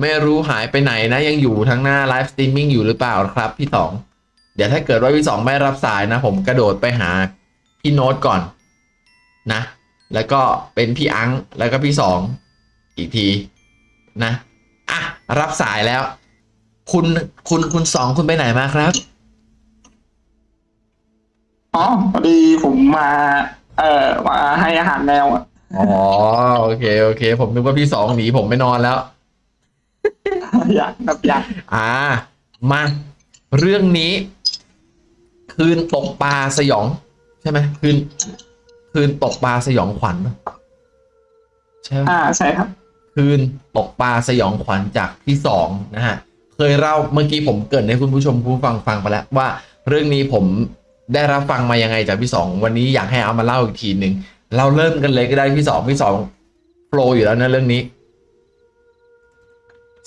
ไม่รู้หายไปไหนนะยังอยู่ทั้งหน้า live streaming อยู่หรือเปล่าครับพี่สองเดี๋ยวถ้าเกิดว่าพี่สองไม่รับสายนะ ผมกระโดดไปหาพี่โน้ตก่อนนะ แล้วก็เป็นพี่อังแล้วก็พี่สองอีกทีนะอะรับสายแล้ว คุณคุณคุณสองคุณไปไหนมาครับอ๋อพอดีผมมา เอ่อมาให้อาหารแมวอะอ๋อโอเคโอเค ผมนึกว่าพี่สองหนีผมไม่นอนแล้ว อยากครับอยากอ่า มา เรื่องนี้ คืนตกปลาสยอง ใช่ไหมคืน คืนตกปลาสยองขวัญใช่ไหมอ่าใช่ครับ คืนตกปลาสยองขวัญจากที่สองนะฮะ เคยเล่าเมื่อกี้ผมเกิดให้คุณผู้ชมผู้ฟังฟังไปแล้วว่า เรื่องนี้ผมได้รับฟังมายังไงจากพี่สองวันนี้อยากให้เอามาเล่าอีกทีหนึ่งเราเริ่มกันเลยก็ได้พี่สองพี่สองโปรอยู่แล้วนะเรื่องนี้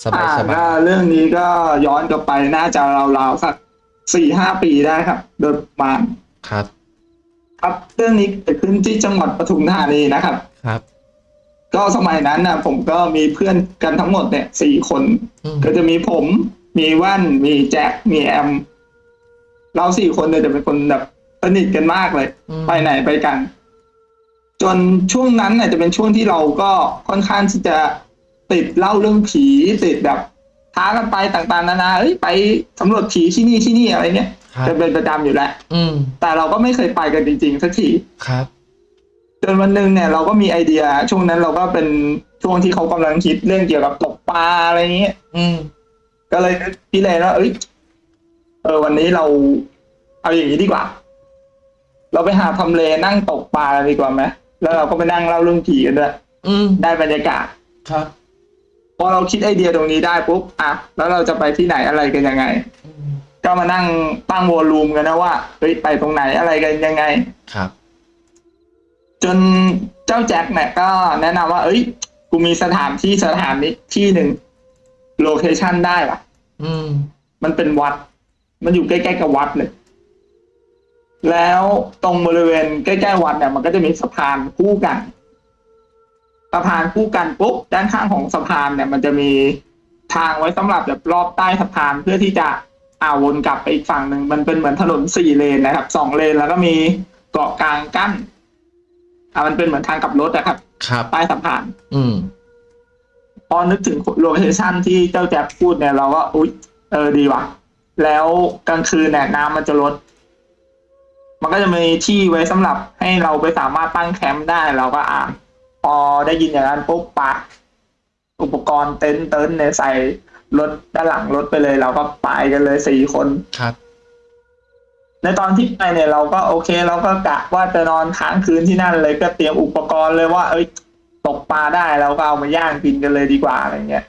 สบาอ่ายสบายก็เรื่องนี้ก็ย้อนกลับไปน่าจะราวๆสักสี่ห้าปีได้ครับ โดยประมาณครับ ครับเรื่องนี้เกิดขึ้นที่จังหวัดปทุมธานีนะครับครับ ก็สมัยนั้นนะผมก็มีเพื่อนกันทั้งหมดเนี่ยสี่คนอืมก็จะมีผมมีว่านมีแจ็คมีแอม เราสี่คนเนี่ยจะเป็นคนแบบสนิทกันมากเลยอืมไปไหนไปกัน จนช่วงนั้นเนี่ยจะเป็นช่วงที่เราก็ค่อนข้างที่จะ ติดเล่าเรื่องผีติดแบบท้ากันไปต่างๆนานาเอ้ยไปสำรวจผีที่นี่ที่นี่อะไรเงี้ยครับจะเป็นประจำอยู่แล้วอืมแต่เราก็ไม่เคยไปกันจริงๆสักทีครับจนวันหนึ่งเนี่ยเราก็มีไอเดีย ช่วงนั้นเราก็เป็นช่วงที่เขากำลังคิดเรื่องเกี่ยวกับตกปลาอะไรเงี้ยอืม ก็เลยนึกพี่เลยว่าเอ้ยเออวันนี้เรา เอาอย่างนี้ดีกว่า เราไปหาทำเลนั่งตกปลากันดีกว่าไหมแล้วเราก็ไปนั่งเล่าเรื่องผีกันด้วยอืมได้บรรยากาศครับ พอเราคิดไอเดียตรงนี้ได้ปุ๊บอะแล้วเราจะไปที่ไหนอะไรกันยังไงอืมก็มานั่งตั้งวอลลุ่มกันนะว่าเฮ้ยไปตรงไหนอะไรกันยังไงครับ จนเจ้าแจ็คเนี่ยก็แนะนำว่า เอ้ย กูมีสถานที่สถานนี้ที่หนึ่งโลเคชันได้ปะอืม มันเป็นวัด มันอยู่ใกล้ๆกับวัดเลยแล้วตรงบริเวณใกล้ๆวัดเนี่ยมันก็จะมีสะพานคู่กัน สะพานคู่กันปุ๊บด้านข้างของสะพานเนี่ยมันจะมีทางไว้สำหรับแบบรอบใต้สะพานเพื่อที่จะอ่าวนกลับไปอีกฝั่งหนึ่งมันเป็นเหมือนถนนสี่เลนนะครับสองเลนแล้วก็มีเกาะกลางกั้นอ่ามันเป็นเหมือนทางกลับรถนะครับครับใต้สะพาน อืมพอนึกถึงโลเคชันที่เจ้าแจ๊บพูดเนี่ยเราก็อุ๊ยเออดีว่ะ แล้วกลางคืนเนี่ยน้ำมันจะลด มันก็จะมีที่ไว้สำหรับให้เราไปสามารถตั้งแคมป์ได้เราก็อ่า พอได้ยินอย่างนั้นปุ๊บปะอุปกรณ์เต็นท์เต็นท์เนี่ยใส่รถด้านหลังรถไปเลย เราก็ไปกันเลยสี่คนครับ ในตอนที่ไปเนี่ยเราก็โอเค เราก็กะว่าจะนอนค้างคืนที่นั่นเลยก็เตรียมอุปกรณ์เลยว่า เอ้ย ตกปลาได้เราก็เอามาย่างกินกันเลยดีกว่าอะไรเงี้ย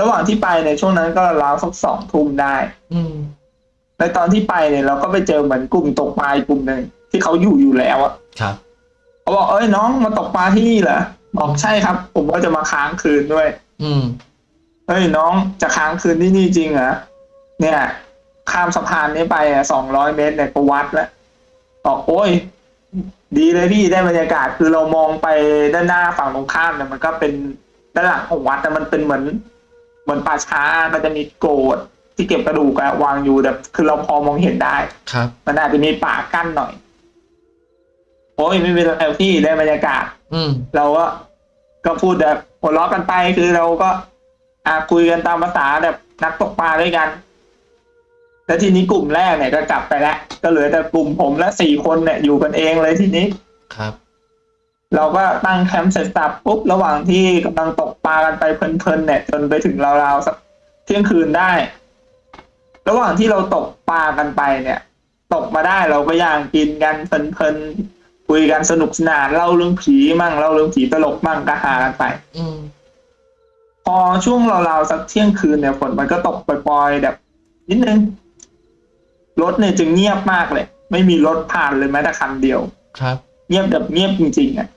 ระหว่างที่ไปในยช่วงนั้นก็ราวสักสองทุ่มได้ อืมในตอนที่ไปเนี่ยเราก็ไปเจอเหมือนกลุ่มตกปลาอีกกลุ่มหนึ่งที่เขาอยู่อยู่แล้วอะครับ เขาบอกเอ้ยน้องมาตกปลาที่นี่เหรอบอกใช่ครับ ผมก็จะมาค้างคืนด้วย อืมเฮ้ยน้องจะค้างคืนที่นี่จริงเหรอเนี่ย ข้ามสะพานนี้ไปอะสองร้อยเมตรเนี่ยก็วัดแล้วบอกโอ้ย ดีเลยพี่ได้บรรยากาศคือเรามองไปด้านหน้าฝั่งตรงข้ามเนี่ยมันก็เป็นด้านหลังของวัดแต่มันเป็นเหมือน เหมือนป่าช้ามันจะมีโกดที่เก็บกระดูกอะวางอยู่แบบคือเราพอมองเห็นได้ครับ มันอาจจะมีป่ากั้นหน่อย โอ้ยไม่เป็นไรพี่ได้บรรยากาศ อืม เราก็ก็พูดแบบหัวเราะกันไปคือเราก็ อ่าคุยกันตามภาษาแบบนักตกปลาด้วยกัน แล้วทีนี้กลุ่มแรกเนี่ยก็กลับไปแล้วก็เหลือแต่กลุ่มผมและสี่คนเนี่ยอยู่กันเองเลยทีนี้ครับ เราก็ตั้งแคมป์เสร็จสับปุ๊บระหว่างที่กำลังตกปลากันไปเพลินๆเนี่ย จนไปถึงราวๆสักเที่ยงคืนได้ ระหว่างที่เราตกปลากันไปเนี่ย ตกมาได้เราก็ย่างกินกันเพลินๆ คุยกันสนุกสนานเล่าเรื่องผีมั่งเล่าเรื่องผีตลกมั่งก็หากันไปอืมพอช่วงราวๆสักเที่ยงคืนเนี่ยฝนมันก็ตกปล่อยๆแบบ นิดนึงรถเนี่ยจึงเงียบมากเลย ไม่มีรถผ่านเลยแม้แต่คันเดียว ครับ เงียบแบบเงียบจริงๆอะ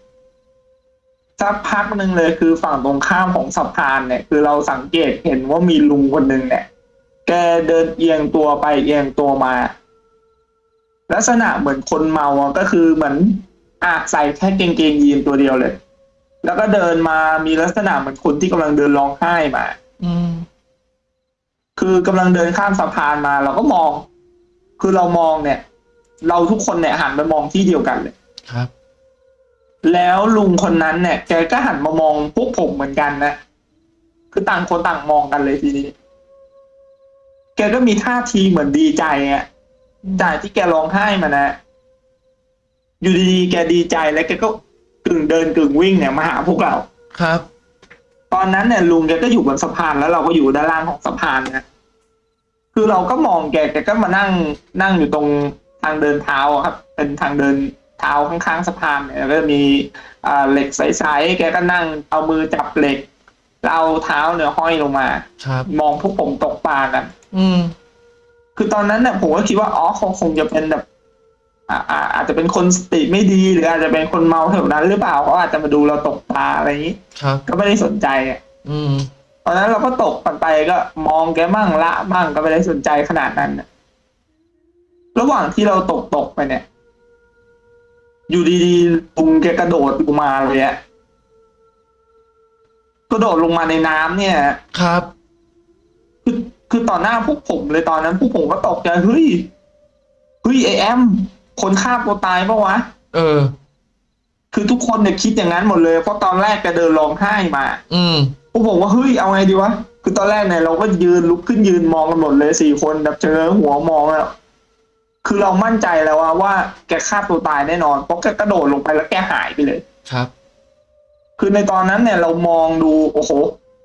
สักพักหนึ่งเลยคือฝั่งตรงข้ามของสะพานเนี่ย คือเราสังเกตเห็นว่ามีลุงคนหนึ่งเนี่ย แกเดินเอียงตัวไปเอียงตัวมา ลักษณะเหมือนคนเมาอะก็คือเหมือนอะใส่แค่เกงเกงยีนตัวเดียวเลย แล้วก็เดินมามีลักษณะเหมือนคนที่กำลังเดินร้องไห้มา อืม คือกำลังเดินข้ามสะพานมา เราก็มอง คือเรามองเนี่ย เราทุกคนเนี่ยหันไปมองที่เดียวกันเลยครับ แล้วลุงคนนั้นเนี่ย แกก็หันมามองพวกผมเหมือนกันนะคือต่างคนต่างมองกันเลยทีนี้ แกก็มีท่าทีเหมือนดีใจอะ จากที่แกร้องไห้มานะ อยู่ดีๆแกดีใจแล้วแกก็กึ่งเดินกึ่งวิ่งเนี่ยมาหาพวกเรา ครับ ตอนนั้นเนี่ยลุงแกก็อยู่บนสะพานแล้วเราก็อยู่ด้านล่างของสะพานนะ คือเราก็มองแกแกก็มานั่งนั่งอยู่ตรงทางเดินเท้าอะครับ เป็นทางเดินเท้าข้างๆสะพานเนี่ยแล้วก็มีอ่าเหล็กใสๆแกก็นั่งเอามือจับเหล็กแล้วเอาเท้าเนี่ยห้อยลงมา ครับ มองพวกผมตกปลากัน อืม คือตอนนั้นเนี่ยผมก็คิดว่าอ๋อคงคงจะเป็นแบบอ่าอ่าอาจจะเป็นคนสติไม่ดีหรืออาจจะเป็นคนเมาแถวนั้น หรือเปล่าเขาอาจจะมาดูเราตกปลาอะไรอย่างนี้ครับก็ไม่ได้สนใจอะอืมตอนนั้นเราก็ตกกันไปก็มองแกมั่งละมั่งก็ไม่ได้สนใจขนาดนั้นน่ะระหว่างที่เราตกตกไปเนี่ย อยู่ดีๆลุงแกกระโดดลงมาเลยอะกระโดดลงมาในน้ำเนี่ยครับ คือคือต่อหน้าพวกผมเลยตอนนั้นพวกผมก็ตกใจเฮ้ยเฮ้ยไอแอมคนฆ่าตัวตายปะวะ เออ คือทุกคนเนี่ยคิดอย่างนั้นหมดเลย เพราะตอนแรกแกเดินร้องไห้มา อืมพวกผมว่าเฮ้ยเอาไงดีวะคือตอนแรกเนี่ยเราก็ยืนลุกขึ้นยืนมองกันหมดเลยสี่คนแบบเจอหัวมองแล้วคือเรามั่นใจแล้วว่าว่าแกฆ่าตัวตายแน่นอนเพราะแกกระโดดลงไปแล้วแกหายไปเลย ครับ คือในตอนนั้นเนี่ยเรามองดูโอ้โห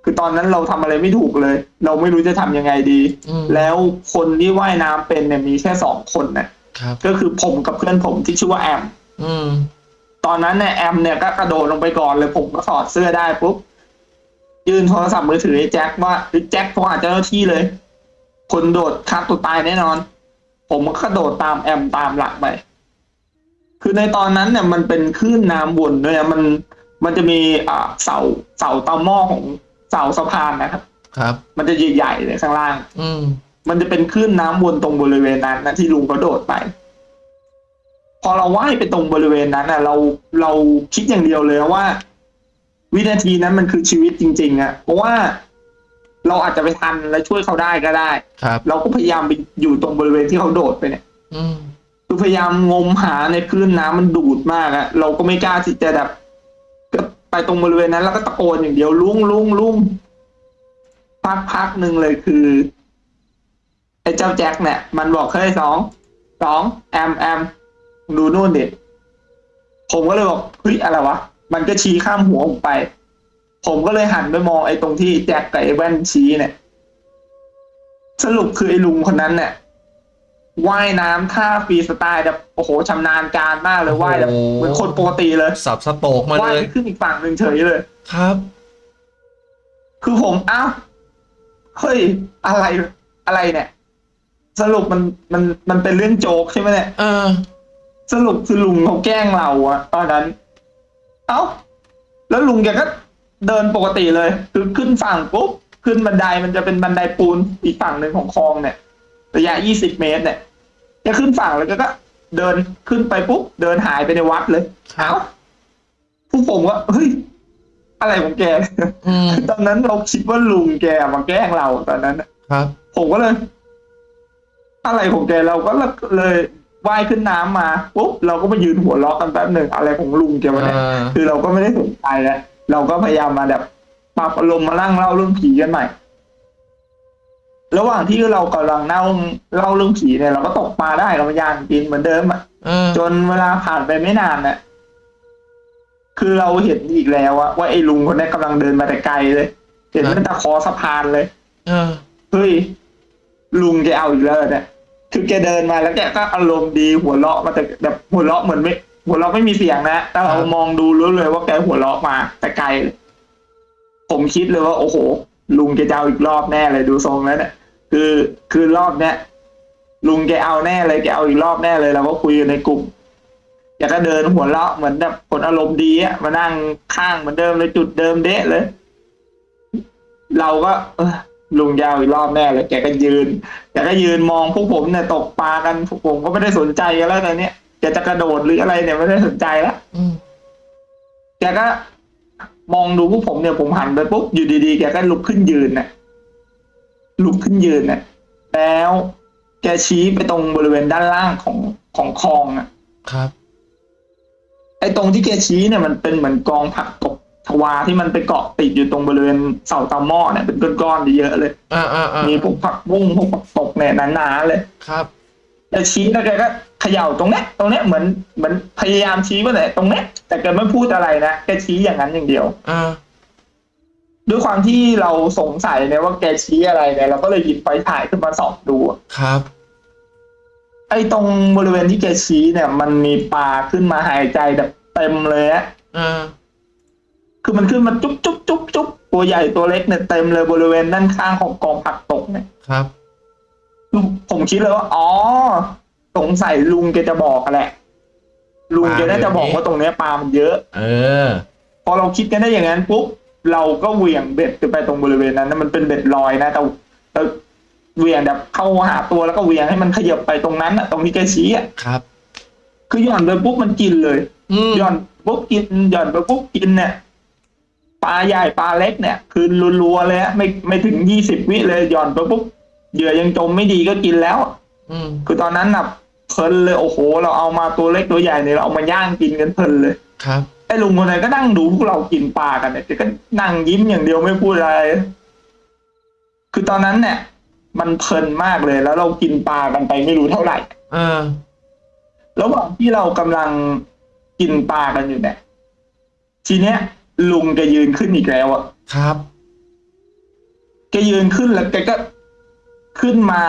คือตอนนั้นเราทำอะไรไม่ถูกเลย เราไม่รู้จะทำยังไงดีอืมแล้วคนที่ว่ายน้ำเป็นเนี่ยมีแค่สองคนนะครับก็คือผมกับเพื่อนผมที่ชื่อว่าแอมอืมตอนนั้นเนี่ยแอมเนี่ยก็กระโดดลงไปก่อนเลย ผมก็ถอดเสื้อได้ปุ๊บยื่นโทรศัพท์มือถือให้แจ็คว่าเฮ้ยแจ็คโทรหาเจ้าหน้าที่เลย คนโดดฆ่าตัวตายแน่นอน ผมก็กระโดดตามแอมตามหลังไปคือในตอนนั้นเนี่ยมันเป็นคลื่นน้ำวนด้วยนะมันมันจะมีอ่าเสาเสาตอหม้อของ เสาสะพานนะครับ ครับ มันจะใหญ่ๆเลยข้างล่าง อืม มันจะเป็นคลื่นน้ำวนตรงบริเวณนั้นนะที่ลุงเขาโดดไป พอเราว่ายไปตรงบริเวณนั้นน่ะ เราเราคิดอย่างเดียวเลยว่า วินาทีนั้นมันคือชีวิตจริง ๆอะเพราะว่าเราอาจจะไปทันและช่วยเขาได้ก็ได้ครับ เราก็พยายามไปอยู่ตรงบริเวณที่เขาโดดไปเนี่ย อืมคือพยายามงมหาในคลื่นน้ำมันดูดมากอะเราก็ไม่กล้าที่จะแบบก็ ไปตรงบริเวณนั้นแล้วก็ตะโกนอย่างเดียวลุงลุงลุงพักพักหนึ่งเลยคือไอ้เจ้าแจ็คเนี่ยมันบอกเฮ้ยสองสองแอมแอมดูนู่นดิผมก็เลยบอกเฮ้ยอะไรวะมันก็ชี้ข้ามหัวผมไป ผมก็เลยหันไปมองไอ้ตรงที่แจ็คกับไอ้แว่นชี้เนี่ย สรุปคือไอ้ลุงคนนั้นเนี่ย ว่ายน้ำท่าฟรีสไตล์แบบโอ้โหชำนาญการมากเลยว่ายแบบเหมือนคนปกติเลยสับสโตกมาว่ายเลยไปขึ้นอีกฝั่งหนึ่งเฉยเลย ครับ คือผมอ้าวเฮ้ยอะไรอะไรเนี่ย สรุปมันมันมันเป็นเรื่องโจ๊กใช่ไหมเนี่ยเออ สรุปคือลุงเขาแกล้งเราอะตอนนั้น เอ้า แล้วลุงแกก็เดินปกติเลย คือขึ้นฝั่งปุ๊บขึ้นบันไดมันจะเป็นบันไดปูนอีกฝั่งหนึ่งของคลองเนี่ย ระยะยี่สิบเมตรเนี่ยแกขึ้นฝั่งแล้วก็ก็เดินขึ้นไปปุ๊บเดินหายไปในวัดเลยครับเอ้าผู้ผมก็เฮ้ยอะไรของแกอืมตอนนั้นเราคิดว่าลุงแกมาแกล้งเราตอนนั้นน่ะครับ ผมก็เลย อะไรของแกเราก็เลยว่ายขึ้นน้ำมาปุ๊บเราก็มายืนหัวเราะกันแป๊บหนึ่งอะไรของลุงแกวะเนี่ยเออคือเราก็ไม่ได้สนใจแล้วเราก็พยายามมาแบบปรับอารมณ์มานั่งเล่าเรื่องผีกันใหม่ ระหว่างที่เรากำลังเล่าเล่าเรื่องผีเนี่ยเราก็ตกปลาได้เราพยายามกินเหมือนเดิมอะเออจนเวลาผ่านไปไม่นานน่ะคือเราเห็นอีกแล้วอะว่าไอ้ลุงคนนี้กำลังเดินมาแต่ไกลเลย เห็นตั้งแต่คอสะพานเลยเออเฮ้ยลุงแกเอาอีกแล้วเนี่ยคือแกเดินมาแล้วแกก็อารมณ์ดีหัวเราะมาแต่แบบหัวเราะเหมือนไม่ หัวเราะไม่มีเสียงนะแต่เราครับมองดูรู้เลยว่าแกหัวเราะมาแต่ไกลเลยผมคิดเลยว่า โอ้โห ลุงแกจะเอาอีกรอบแน่เลยดูทรงแล้วเนี่ย คือคือรอบเนี้ยลุงแกเอาแน่เลยแกเอาอีกรอบแน่เลยเราก็คุยกันในกลุ่มแกก็เดินหัวเราะเหมือนแบบคนอารมณ์ดีอะมานั่งข้างเหมือนเดิมเลยจุดเดิมเดะเลย เราก็เออลุงยาวอีกรอบแน่เลยแกก็ยืนแกก็ยืนมองพวกผมเนี่ยตกปลากันพวกผมก็ไม่ได้สนใจกันแล้วตอนเนี้ยแกจะกระโดดหรืออะไรเนี่ยไม่ได้สนใจแล้วอืมแกก็มองดูพวกผมเนี่ยผมหันไปปุ๊บอยู่ดีๆแกก็ลุกขึ้นยืนน่ะ ลุกขึ้นยืนน่ะแล้วแกชี้ไปตรงบริเวณด้านล่างของของคลองอะ ครับ ไอ้ตรงที่แกชี้เนี่ยมันเป็นเหมือนกองผักตบชวาที่มันไปเกาะติดอยู่ตรงบริเวณเสาตาหม้อเนี่ยเป็นก้อนๆเยอะเลย อ่าอ่าอ่ามีพวกผักบุ้งพวกผักตบเนี่ยหนาๆเลย ครับแกชี้แล้วแกก็เขย่าตรงเนี้ยตรงเนี้ยเหมือนเหมือนพยายามชี้ว่าไหนตรงเนี้ยแต่แกไม่พูดอะไรนะแกชี้อย่างนั้นอย่างเดียว อ่า ด้วยความที่เราสงสัยเนี่ยว่าแกชี้อะไรเนี่ยเราก็เลยหยิบไฟถ่ายขึ้นมาส่องดูอะครับ ไอ้ตรงบริเวณที่แกชี้เนี่ย มันมีปลาขึ้นมาหายใจแบบเต็มเลยอะอ่าคือมันขึ้นมาจุ๊บจุ๊บจุ๊บจุ๊บตัวใหญ่ตัวเล็กเนี่ยเต็มเลยบริเวณด้านข้างของกองผักตกเนี่ยครับคือผมคิดเลยว่าอ๋อสงสัยลุงแกจะบอกแหละ ลุงแกน่าจะบอกว่าตรงเนี้ยปลามันเยอะ เออ พอเราคิดกันได้อย่างนั้นปุ๊บ เราก็เหวี่ยงเบ็ดไปตรงบริเวณนั้นนะมันเป็นเบ็ดลอยนะแต่เราเหวี่ยงแบบเข้าหาตัวแล้วก็เหวี่ยงให้มันขยับไปตรงนั้นอะตรงที่แกชี้อะครับ คือหย่อนไปปุ๊บมันกินเลยอืมหย่อนปุ๊บกินหย่อนไปปุ๊บกินเนี่ยปลาใหญ่ปลาเล็กเนี่ย คือรัวๆเลยฮะไม่ไม่ถึงยี่สิบวิเลยหย่อนไปปุ๊บเหยื่อยังจมไม่ดีก็กินแล้วอืมคือตอนนั้นน่ะเพลินเลยโอ้โห เราเอามาตัวเล็กตัวใหญ่เนี่ยเราเอามาย่างกินกันเพลินเลยครับไอ้ลุงคนนั้นก็นั่งดูพวกเรากินปลากันเนี่ยแกก็นั่งยิ้มอย่างเดียวไม่พูดอะไร คือตอนนั้นเนี่ย มันเพลินมากเลย แล้วเรากินปลากันไปไม่รู้เท่าไหร่อ่าระหว่างที่เรากำลังกินปลากันอยู่เนี่ยทีเนี้ย ลุงแกยืนขึ้นอีกแล้วอะครับแกยืนขึ้นแล้วแกก็ขึ้นมา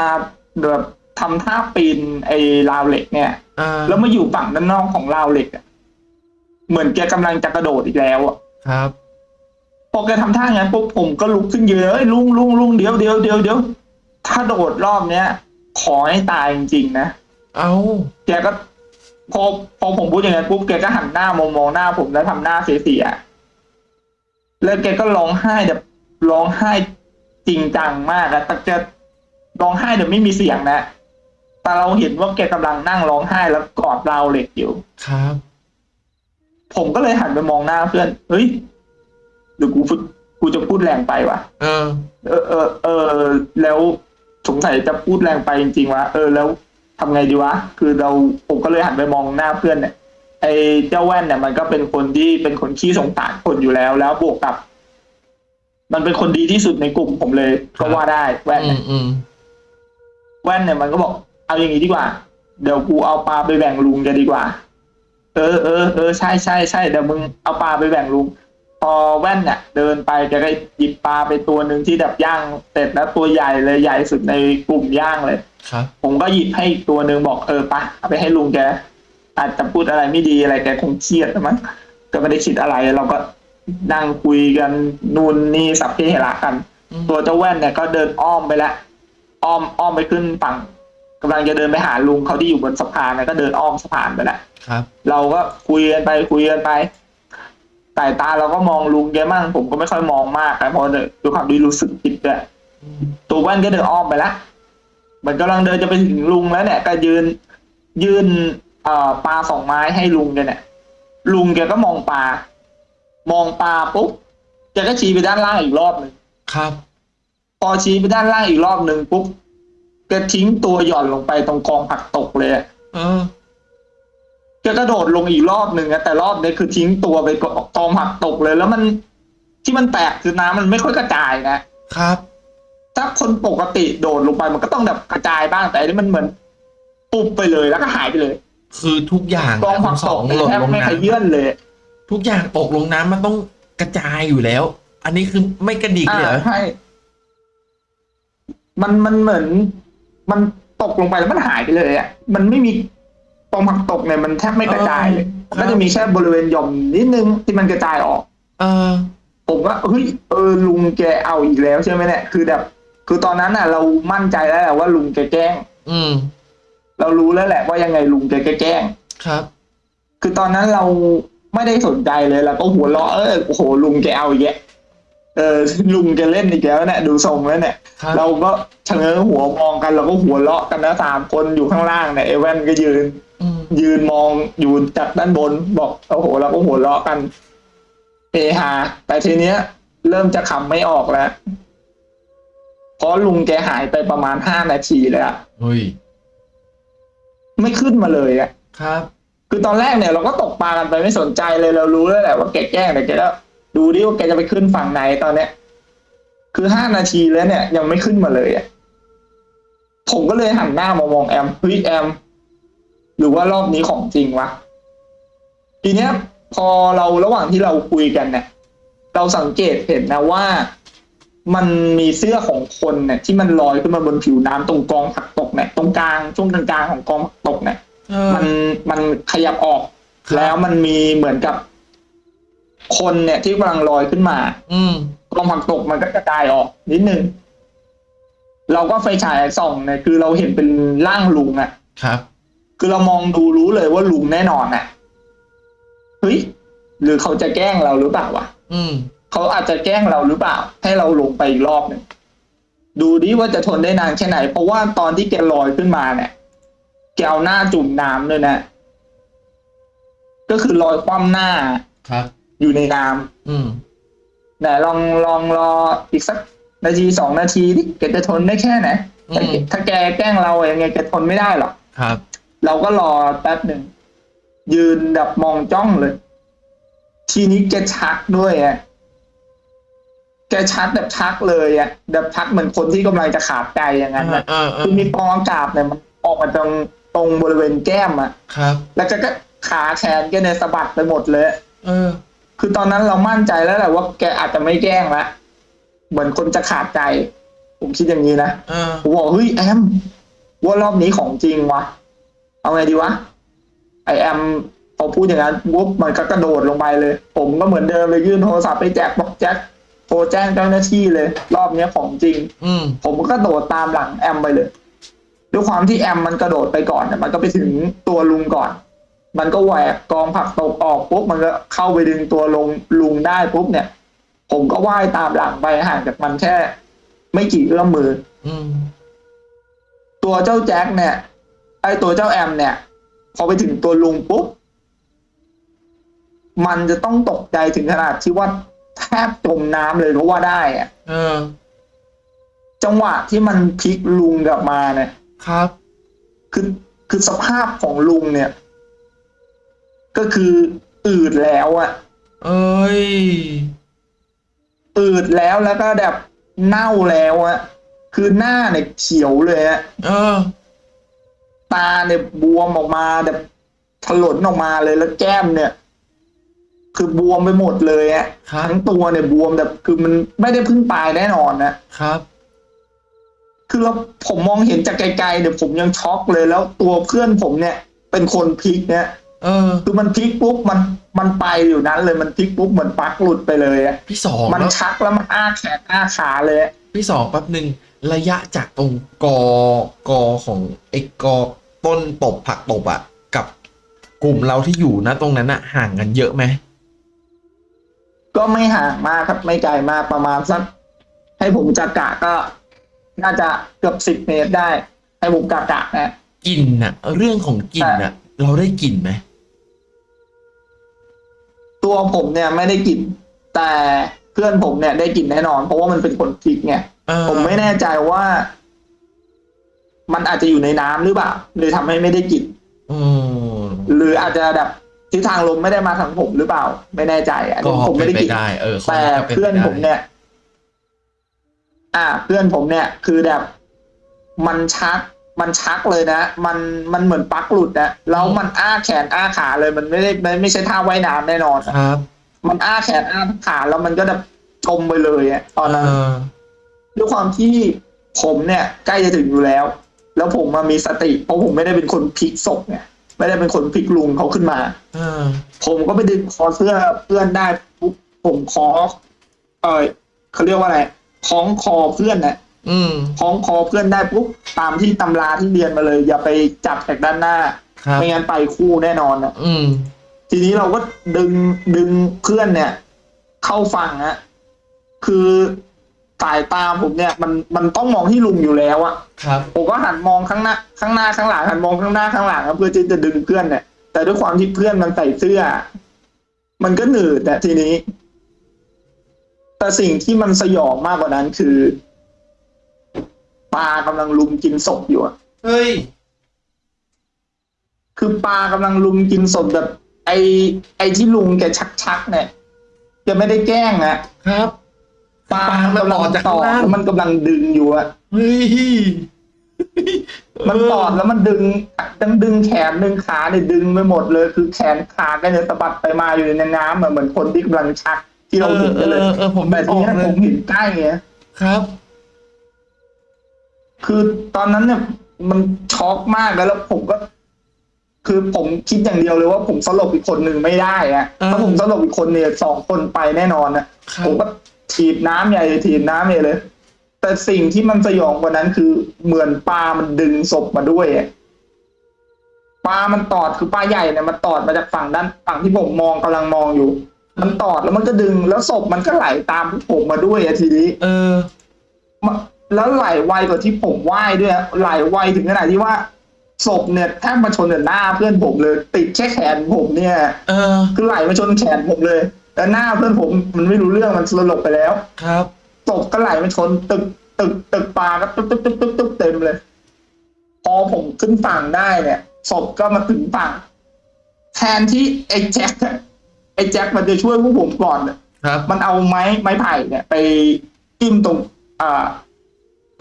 แบบทำท่าปีนไอ้ราวเหล็กเนี่ยอ่าแล้วมาอยู่ฝั่งด้านนอกของราวเหล็กอะ เหมือนแกกำลังจะกระโดดอีกแล้วอะครับพอแกทำท่างั้นปุ๊บผมก็ลุกขึ้นยืนเอ้ยลุงลุงลุงเดี๋ยวเดี๋ยวเดี๋ยวเดี๋ยวถ้าโดดรอบเนี้ยขอให้ตายจริงๆนะเอาแกก็พอพอผมพูดอย่างนั้นปุ๊บแกก็หันหน้ามองมองหน้าผมแล้วทำหน้าเสียๆแล้วแกก็ร้องไห้แบบร้องไห้จริงจังมากอะแต่แกร้องไห้แบบไม่มีเสียงนะ แต่เราเห็นว่าแกกำลังนั่งร้องไห้แล้วกอดราวเหล็กอยู่ ครับ ผมก็เลยหันไปมองหน้าเพื่อน เฮ้ยเดี๋ยวกูพูดกูจะพูดแรงไปวะเออ เออ เออ เออ แล้วสงสัยจะพูดแรงไปจริงๆวะเออ แล้วทำไงดีวะ คือเราผมก็เลยหันไปมองหน้าเพื่อนเนี่ย ไอ้เจ้าแว่นเนี่ยมันก็เป็นคนที่เป็นคนขี้สงสารคนอยู่แล้ว แล้วบวกกับ มันเป็นคนดีที่สุดในกลุ่มผมเลยครับก็ว่าได้แว่นอืเนี่ยมอืมแว่นเนี่ยมันก็บอก เอาอย่างนี้ดีกว่า เดี๋ยวกูเอาปลาไปแบ่งลุงแกดีกว่า เออเออเออใช่ใช่ใช่เดี๋ยวมึงเอาปลาไปแบ่งลุงพอแว่นเนี่ยเดินไปแกก็หยิบปลาไปตัวหนึ่งที่แบบย่างเสร็จแล้วตัวใหญ่เลยใหญ่สุดในกลุ่มย่างเลยครับ ผมก็หยิบให้อีกตัวหนึ่งบอกเออปะเอาไปให้ลุงแกอาจจะพูดอะไรไม่ดีอะไรแกคงเครียดมั้งก็ไม่ได้คิดอะไรเราก็นั่งคุยกันนู่นนี่สัพเพเหระกันอืมตัวเจ้าแว่นเนี่ยก็เดินอ้อมไปแล้วอ้อมอ้อมไปขึ้นฝั่งกำลังจะเดินไปหาลุงเขาที่อยู่บนสะพานนะก็เดินอ้อมสะพานไปแล้ว ครับ เราก็คุยกันไปคุยกันไปสายตาเราก็มองลุงแกมั่งผมก็ไม่ค่อยมองมากนะเพราะด้วยความที่รู้สึกผิดด้วยอืมตัวแว่นก็เดินอ้อมไปแล้วมันกำลังเดินจะไปถึงลุงแล้วเนี่ยก็ยืนยื่นเอ่อปลาสองไม้ให้ลุงแกเนี่ย ลุงแกก็มองปลามองปลาปุ๊บแกก็ชี้ไปด้านล่างอีกรอบหนึ่งครับพอชี้ไปด้านล่างอีกรอบหนึ่งปุ๊บแกทิ้งตัวหย่อนลงไปตรงกองผักตกเลยอะ เออแกกระโดดลงอีกรอบหนึ่งอะแต่รอบนี้คือทิ้งตัวไปกองผักตกเลย แล้วมันที่มันแตกคือน้ำมันไม่ค่อยกระจายนะครับถ้าคนปกติโดดลงไปมันก็ต้องแบบกระจายบ้างแต่อันนี้มันเหมือนปุบไปเลยแล้วก็หายไปเลย คือทุกอย่างกองผักสตอกงเนี่ยหล่นแทบลงไม่น้ขยื่นเลยำทุกอย่างตกลงน้ำมันต้องกระจายอยู่แล้ว อันนี้คือไม่กระดิกอ่าเลยเหรอใช่มันมันเหมือน มันตกลงไปแล้วมันหายไปเลยอะมันไม่มี กองผักตกเนี่ยมันแทบไม่กระจายเลยมันก็จะมีแค่บริเวณหย่อมนิดนึงที่มันกระจายออก เออ ผมว่าเฮ้ยเออลุงแกเอาอีกแล้วใช่ไหมเนี่ยคือแบบ คือตอนนั้นน่ะ เรามั่นใจแล้วแหละว่าลุงแกแกล้ง อืม เรารู้แล้วแหละว่ายังไงลุงแกแกล้งครับ คือตอนนั้นเราไม่ได้สนใจเลยเราก็หัวเราะเออโอ้โหลุงแกเอาอีกแล้วเออลุงแกเล่นอีกแล้วเนี่ยดูทรงแล้วเนี่ย ครับ เราก็ชะเง้อหัวมองกันเราก็หัวเราะกันนะสามคนอยู่ข้างล่างเนี่ยเอเว่นก็ยืนอืม ยืนมองอยู่จากด้านบนบอกโอ้โหเราก็หัวเราะกันเฮฮาแต่ทีเนี้ย เริ่มจะขำไม่ออกแล้วเพราะลุงแกหายไปประมาณห้านาทีเลยอะเฮ้ยไม่ขึ้นมาเลยอะครับ คือตอนแรกเนี่ยเราก็ตกปลากันไปไม่สนใจเลยเรารู้แล้วแหละว่าแกแกล้งแต่แกก็ดูดิว่าแกจะไปขึ้นฝั่งไหนตอนเนี้ย คือห้านาทีแล้วเนี่ย ยังไม่ขึ้นมาเลยอะผมก็เลยหันหน้ามามองแอมเฮ้ยแอมห รือว่ารอบนี้ของจริงวะทีเนี้ย พอเราระหว่างที่เราคุยกันเนี่ยเราสังเกตเห็นนะว่ามันมีเสื้อของคนเนี่ยที่มันลอยขึ้นมาบนผิวน้ำตรงกองผักตกเนี่ยตรงกลางช่วงกลางๆของกองผักตกเนี่ยเออมันมันขยับออกครับแล้วมันมีเหมือนกับคนเนี่ยที่กำลังลอยขึ้นมา อืมกองผักตกมันก็กระจายออกนิดนึงเราก็ไฟฉายส่องเนี่ยคือเราเห็นเป็นร่างลุงอะครับ คือเรามองดูรู้เลยว่าลุงแน่นอนอะเฮ้ยหรือเขาจะแกล้งเราหรือเปล่าวะอืมเขาอาจจะแกล้งเราหรือเปล่า ให้เราลงไปอีกรอบหนึ่งดูดิว่าจะทนได้นานแค่ไหน เพราะว่าตอนที่แกลอยขึ้นมาเนี่ยแกเอาหน้าจุ่มน้ำเลยนะ ก็คือลอยคว่ำหน้าครับ อยู่ในน้ำอืมไหนลองลองรออีกสักนาทีสองนาทีดิแกจะทนได้แค่ไหนอืมถ้าแกแกล้งเรายังไงแกทนไม่ได้หรอกครับ เราก็รอแป๊บหนึ่ง ยืนแบบมองจ้องเลย ทีนี้แกชักด้วยอะแกชักแบบชักเลยอะแบบชักเหมือนคนที่กำลังจะขาดใจอย่างนั้นเออนะเออเอคืออมีฟองอากาศเนี่ยมันออกมาตรงตรงบริเวณแก้มอะครับ แล้วแกก็ขาแขนแกเนี่ยสะบัดไปหมดเลย เออ คือตอนนั้นเรามั่นใจแล้วแหละว่าแกอาจจะไม่แกล้งละเหมือนคนจะขาดใจ ผมคิดอย่างนี้นะเออผมบอกเฮ้ยแอมว่ารอบนี้ของจริงวะ เอาไงดีวะไอแอมพอพูดอย่างนั้นปุ๊บมันก็กระโดดลงไปเลย ผมก็เหมือนเดิมเลยยื่นโทรศัพท์ไปแจ็คบอกแจ็คโทรแจ้งเจ้าหน้าที่เลย รอบนี้ของจริง อืมผมก็กระโดดตามหลังแอมไปเลยด้วยความที่แอมมันกระโดดไปก่อนเนี่ยมันก็ไปถึงตัวลุงก่อน มันก็แหวกกองผักตกออกปุ๊บมันก็เข้าไปดึงตัวลงลุงได้ปุ๊บเนี่ย ผมก็ว่ายตามหลังไปห่างจากมันแค่ ไม่กี่เอื้อมมือ อืมตัวเจ้าแจ็คเนี่ย ไอตัวเจ้าแอมเนี่ย พอไปถึงตัวลุงปุ๊บ มันจะต้องตกใจถึงขนาดที่ว่าแทบจมน้ำเลยก็ว่าได้อะเออ จังหวะที่มันพลิกลุงกลับมาเนี่ย ครับ คือคือสภาพของลุงเนี่ย ก็คืออืดแล้วอะเอ้ยอืดแล้วแล้วก็แบบเน่าแล้วอะคือหน้าเนี่ยเขียวเลยอะเออ ตาเนี่ยบวมออกมาแบบถลนออกมาเลยแล้วแก้มเนี่ย คือบวมไปหมดเลยอะครับทั้งตัวเนี่ยบวมแบบคือมันไม่ได้เพิ่งตายแน่นอนนะครับ คือเราผมมองเห็นจากไกลๆเนี่ยผมยังช็อกเลยแล้วตัวเพื่อนผมเนี่ย เป็นคนพลิกเนี่ยเออคือมันพลิกปุ๊บมันมันไปอยู่นั้นเลยมันพลิกปุ๊บเหมือนปลั๊กหลุดไปเลยอะพี่สองมันแล้วชักแล้วมันอ้าแขนอ้าขาเลยอะพี่สองแป๊บหนึ่งระยะจากตรงกอกอของไอ้กอ ต้นตบผักตบอะกับกลุ่มเราที่อยู่นะตรงนั้นอะห่างกันเยอะไหมก็ไม่ห่างมากครับไม่ไกลมากประมาณสักให้ผมจักกะก็น่าจะเกือบสิบเมตรได้ ให้ผมกะกะนะกลิ่นอะเรื่องของกลิ่นอะเราได้กลิ่นไหมตัวผมเนี่ยไม่ได้กลิ่นแต่เพื่อนผมเนี่ยได้กลิ่นแน่นอน เพราะว่ามันเป็นคนพลิกไงเออผมไม่แน่ใจว่า มันอาจจะอยู่ในน้ำหรือเปล่าเลยทำให้ไม่ได้กลิ่นอืมหรืออาจจะแบบทิศทางลมไม่ได้มาทางผมหรือเปล่า ไม่แน่ใจอันก็นี้ผมเป็ไม่นได้ไปกลิ่นได้เออข้แต่ก็ป็เพื่อนไปได้ผมเนี่ย อ่า เพื่อนผมเนี่ย คือแบบ มันชัก มันชักเลยนะมันมันเหมือนปลั๊กหลุดนะแล้วมันอ้าแขนอ้าขาเลย มันไม่ได้ไม่ไม่ใช่ท่าว่ายน้ำแน่นอนอะครับ มันอ้าแขนอ้าขาแล้วมันก็แบบจมไปเลยอะตอนนั้นเออด้วยความที่ผมเนี่ย ใกล้จะถึงอยู่แล้ว แล้วผมมามีสติ เพราะผมไม่ได้เป็นคนพลิกศพเนี่ยไม่ได้เป็นคนพลิกลุงเขาขึ้นมาเออผมก็ไปดึงคอเสื้อเพื่อนได้ปุ๊บผมคอเออเขาเรียกว่าอะไรคล้องคอเพื่อนนะอืมคล้องคอเพื่อนได้ปุ๊บตามที่ตำราที่เรียนมาเลย อย่าไปจับจากด้านหน้าครับไม่งั้นไปคู่แน่นอนนะอืมทีนี้เราก็ดึงดึงเพื่อนเนี่ย เข้าฝั่งนะคือ สายตาผมเนี่ยมันมันต้องมองที่ลุงอยู่แล้วอะครับ ผมก็หันมองข้างหน้าข้างหน้าข้างหลังหันมองข้างหน้าข้างหลังอะเพื่อที่จะดึงเพื่อนเนี่ยแต่ด้วยความที่เพื่อนมันใส่เสื้อ มันก็หนืดแต่ทีนี้ แต่สิ่งที่มันสยองมากกว่านั้นคือปลากำลังลุมกินศพอยู่อะเฮ้ย คือปลากำลังลุมกินศพแบบ ไอไอที่ลุงแกชักชักๆเนี่ยแกไม่ได้แกล้งนะครับ ปลาปลามันกำลัต่อจากต่ข้างอล่างแล้วมันกำลังดึงอยู่อะเฮ้ยมันตอดแล้วมันดึงดึงดึงแขนดึงขาเนี่ยดึงไปหมดเลย คือแขนขาก็เนี่ยสะบัดไปมาอยู่ในน้ำอะเหมือนคนที่กำลังชัก ที่เราเห็นกันเลยเออเออเออผมแต่ไม่อทีอกเนี้ยเลผยมเห็นใกล้ไงครับ คือตอนนั้นเนี่ย มันช็อกมากแล้วแล้วผมก็ คือผมคิดอย่างเดียวเลยว่าผมสลบอีกคนหนึ่งไม่ได้อะเออถ้าผมสลบอีกคนเนี่ยสองคนไปแน่นอนนะครับผมก็ ถีบน้ำใหญ่เลยถีบน้ำใหญ่เลย แต่สิ่งที่มันสยองกว่านั้นคือเหมือนปลามันดึงศพมาด้วยอะปลามันตอดคือปลาใหญ่เนี่ยมันตอดมาจากฝั่งด้านฝั่งที่ผมมองกำลังมองอยู่ มันตอดแล้วมันก็ดึงแล้วศพมันก็ไหลตามผมมาด้วยอะทีนี้ เออมาแล้วไหลไวกว่าที่ผมว่ายด้วยอะไหลไวถึงขนาดที่ว่าศพเนี่ยแทบมาชนกับหน้าเพื่อนผมเลย ติดแค่แขนผมเนี่ย เออ คือไหลมาชนแขนผมเลย แต่หน้าเพื่อนผมมันไม่รู้เรื่องมันสลบไปแล้ว ครับศพก็ไหลมาชนตึกตึกตึกปลาก็ตึ๊บตึ๊บตึ๊บตึ๊บตึ๊บเต็มเลย พอผมขึ้นฝั่งได้เนี่ยศพก็มาถึงฝั่งแทนที่ไอ้แจ็คอะไอ้แจ็คมันจะช่วยพวกผมก่อนอะครับ มันเอาไม้ไม้ไผ่เนี่ยไปจิ้มตรงอ่า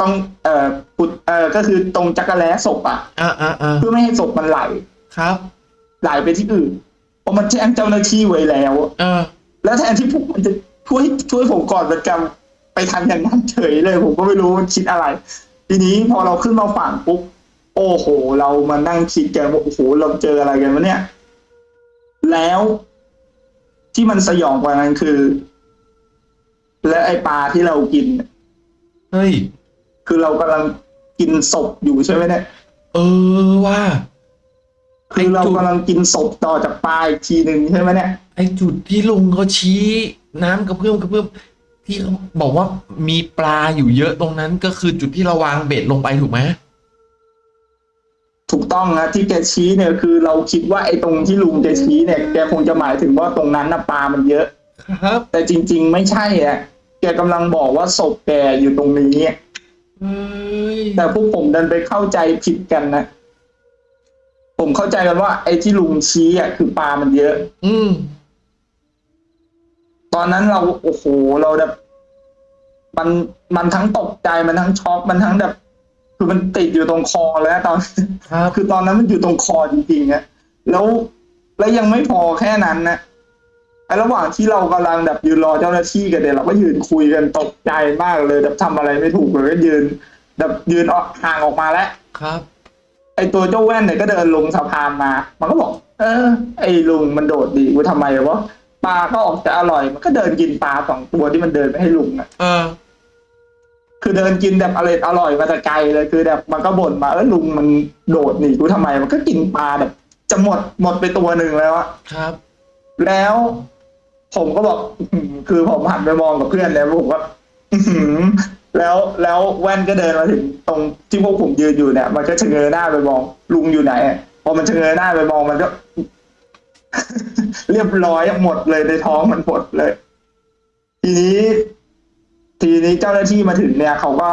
ตรงเอ่อปุดเอ่อก็คือตรงจักรแล้ศพอะอ่าอ่าอ่าเพื่อไม่ให้ศพมันไหล ครับ ไหลไปที่อื่นเพราะมันแจ้งเจ้าหน้าที่ไว้แล้ว เออ แล้วแทนที่พวกมันจะช่วยช่วยผมก่อนมันกำไปทำอย่างนั้นเฉยเลย ผมก็ไม่รู้มันคิดอะไร ทีนี้พอเราขึ้นมาฝั่งปุ๊บโอ้โห เรามานั่งคิดกันว่าโอ้โหเราเจออะไรกันวะเนี่ย แล้วที่มันสยองกว่านั้นคือ และไอปลาที่เรากินเนี่ยเฮ้ยคือเรากำลังกินศพอยู่ใช่ไหมเนี่ย เออว่า คือเรากำลังกินศพต่อจากปลาอีกทีหนึ่งใช่ไหมเนี่ยไอจุดที่ลุงเขาชี้น้ำกระเพื่อมกระเพื่อมที่เขาบอกว่ามีปลาอยู่เยอะตรงนั้นก็คือจุดที่เราวางเบ็ดลงไปถูกไหมถูกต้องนะที่แกชี้เนี่ยคือเราคิดว่าไอ้ตรงที่ลุงแกชี้เนี่ยแกคงจะหมายถึงว่าตรงนั้นนะปลามันเยอะ ครับ แต่จริง ๆ ไม่ใช่อะแกกำลังบอกว่าศพแกอยู่ตรงนี้เฮ้ยแต่พวกผมดันไปเข้าใจผิดกันนะ ผมเข้าใจกันว่า ไอ้ที่ลุงชี้อะคือปลามันเยอะ อืม ตอนนั้นเราโอ้โหเราแบบ มันมันทั้งตกใจมันทั้งช็อกมันทั้งแบบ คือมันติดอยู่ตรงคอแล้วตอนครับคือตอนนั้นมันอยู่ตรงคอจริงๆอะแล้วแล้วยังไม่พอแค่นั้นนะไอ้ระหว่างที่เรากำลังแบบยืนรอเจ้าหน้าที่กันเนี่ยเราก็ยืนคุยกันตกใจมากเลยแบบทำอะไรไม่ถูกเลยก็ยืน แบบยืนออกห่างออกมาแล้วครับ ไอ้ตัวเจ้าแว่นเนี่ยก็เดินลงสะพานมา มันก็บอก เออ ไอ้ลุงมันโดดดีกูทำไมวะปลาก็ออกจะอร่อย มันก็เดินกินปลาสองตัวที่มันเดินไปให้ลุงอะเออ คือเดินกินแบบอร่อยอร่อยมาแต่ไกลเลยคือแบบมันก็บ่นมาเออลุงมันโดดหนีกูทำไม มันก็กินปลาแบบ จะหมดหมดไปตัวหนึ่งแล้วอะครับ แล้ว ผมก็บอก อื้อหือคือผมหันไปมองกับเพื่อนแล้วผมก็อื้อหือ แล้วแล้วแว่นก็เดินมาถึงตรงที่พวกผมยืนอยู่เนี่ย มันก็ชะเง้อหน้าไปมองลุงอยู่ไหนอะพอมันชะเง้อหน้าไปมองมันก็ เรียบร้อยหมดเลยในท้องมันหมดเลย ทีนี้ ทีนี้เจ้าหน้าที่มาถึงเนี่ย เขาก็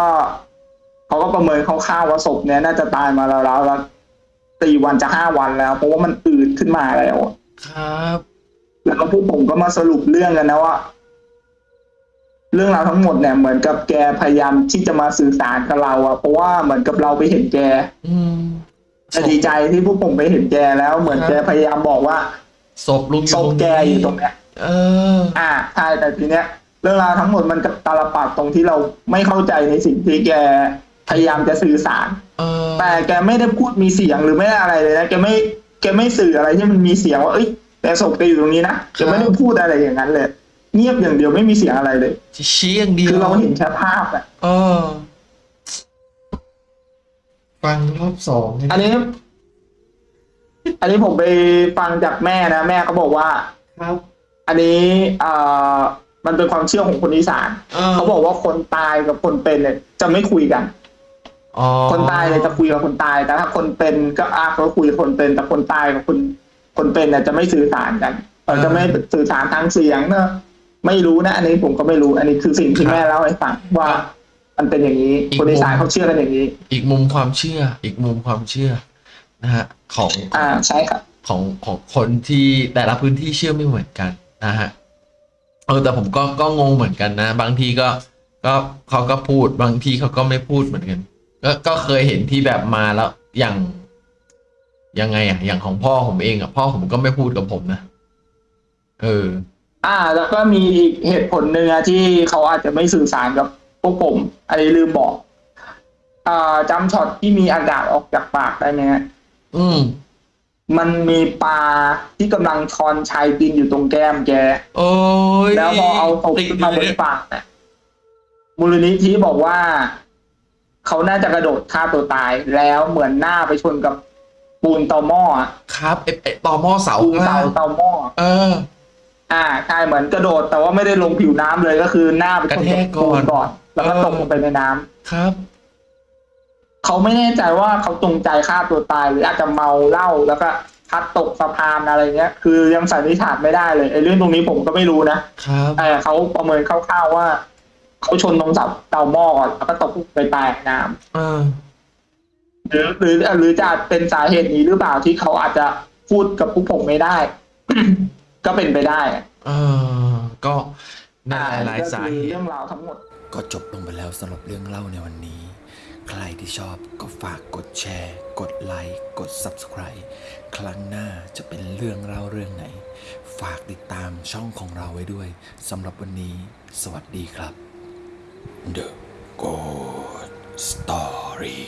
เขาก็ประเมินคร่าวๆว่าศพเนี่ยน่าจะตายมาแล้วแล้วแล้วสี่วันจะห้าวันแล้ว เพราะว่ามันอืดขึ้นมาแล้วอะครับ แล้วพวกผมก็มาสรุปเรื่องกันนะว่า เรื่องราวทั้งหมดเนี่ยเหมือนกับแกพยายามที่จะมาสื่อสารกับเราอะเพราะว่าเหมือนกับเราไปเห็นแกอืมแต่ดีใจที่พวกผมไปเห็นแกแล้วเหมือนแกพยายามบอกว่าศพลุงอศยู่พตรงแกนี้อยู่ตรงเนี้ยเออ อ่าใช่แต่ทีเนี้ยเรื่องราวทั้งหมดมันกับตาลปัดตรงที่เราไม่เข้าใจในสิ่งที่แกพยายามจะสื่อสารเออแต่แกไม่ได้พูดมีเสียงหรือไม่ได้อะไรเลยนะแกไม่แกไม่สื่ออะไรที่มันมีเสียงว่าเอ้ยแต่ศพแกอยู่ตรงนี้นะแกไม่ได้พูดอะไรอย่างนั้นเลย เงียบอย่างเดียวไม่มีเสียงอะไรเลยชี้อย่างเดียวคือเราเห็นแค่ภาพอะเออฟังรอบสองเนี่ยอันนี้ อันนี้ผมไปฟังจากแม่นะแม่เขาบอกว่าครับ อันนี้เอ่อมันเป็นความเชื่อของคนอีสานเออเขาบอกว่าคนตายกับคนเป็นเนี่ยจะไม่คุยกันอ๋อคนตายเนี่ยจะคุยกับคนตาย แต่ถ้าคนเป็นก็อาก็คุยกับคนเป็นแต่คนตายกับคนคนเป็นเนี่ยจะไม่สื่อสารกันเออจะไม่สื่อสารทางเสียงเนอะ ไม่รู้นะ อันนี้ผมก็ไม่รู้ อันนี้คือสิ่งที่ครับแม่เล่าให้ฟังว่า มันเป็นอย่างนี้อีกคนอีสานมุมเขาเชื่อกันอย่างนี้ อีกมุมความเชื่อ อีกมุมความเชื่อนะฮะของอ่าใช่ครับของของคนที่แต่ละพื้นที่เชื่อไม่เหมือนกันนะฮะเออแต่ผมก็ก็งงเหมือนกันนะ บางทีก็ก็เขาก็พูดบางทีเขาก็ไม่พูดเหมือนกัน ก็ก็เคยเห็นที่แบบมาแล้วอย่างยังไงอะ อย่างของพ่อผมเองอะพ่อผมก็ไม่พูดกับผมนะ เออ อ่า แล้วก็มีอีกเหตุผลหนึ่งอะที่เขาอาจจะไม่สื่อสารกับพวกผมอันนี้ลืมบอก อ่าจำช็อตที่มีอากาศออกจากปากได้ไหมฮะอืม มันมีปลาที่กำลังช้อนชายกินอยู่ตรงแก้มแก โอ้ยแล้วพอเอาตกติดขึ้นมาบเลนยปากเนี่ยมูลนิธิบอกว่า เขาน่าจะกระโดดฆ่าตัวตาย แล้วเหมือนหน้าไปชนกับปูนเตาหม้ออะครับไอไอต่อหม้อเสาปูนข้างเสาล่างเตาหม้อ เออ อ่าใช่เหมือนกระโดดแต่ว่าไม่ได้ลงผิวน้ำเลยก็คือหน้าไปชนกระแทกับกก่ปูอนนก่อน แล้วก็เออตกลงไปในน้ำ ครับ เขาไม่แน่ใจว่าเขาจงใจฆ่าตัวตาย หรืออาจจะเมาเหล้าแล้วก็พลัดตกสะพานอะไรเงี้ย คือยังสันนิษฐานไม่ได้เลยไอ้เรื่องตรงนี้ผมก็ไม่รู้นะครับ แต่เขาประเมินคร่าวๆว่า เขาชนตรงเสาเตาหม้อก่อนแล้วก็ตกไปตายในน้ำเออหรือหรือหรือจะเป็นสาเหตุนี้หรือเปล่าที่เขาอาจจะพูดกับพวกผมไม่ได้ ก็เป็นไปได้เออก็ในหลายๆสาเหก็คือตุเรื่องราวทั้งหมด ก็จบลงไปแล้วสำหรับเรื่องเล่าในวันนี้ ใครที่ชอบก็ฝากกดแชร์ กดไลค์ กด Subscribe ครั้งหน้าจะเป็นเรื่องเล่าเรื่องไหน ฝากติดตามช่องของเราไว้ด้วยสำหรับวันนี้ สวัสดีครับ The Good Story